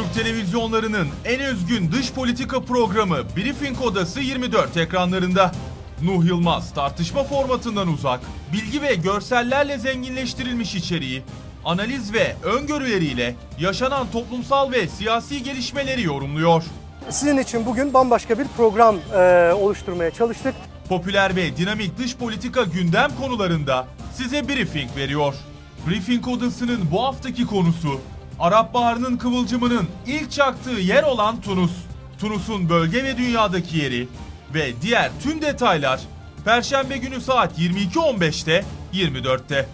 Türk televizyonlarının en özgün dış politika programı Briefing Odası 24 ekranlarında. Nuh Yılmaz tartışma formatından uzak, bilgi ve görsellerle zenginleştirilmiş içeriği, analiz ve öngörüleriyle yaşanan toplumsal ve siyasi gelişmeleri yorumluyor. Sizin için bugün bambaşka bir program e, oluşturmaya çalıştık. Popüler ve dinamik dış politika gündem konularında size briefing veriyor. Briefing odasının bu haftaki konusu Arap Baharı'nın kıvılcımının ilk çaktığı yer olan Tunus. Tunus'un bölge ve dünyadaki yeri ve diğer tüm detaylar Perşembe günü saat 22.15'te 24'te.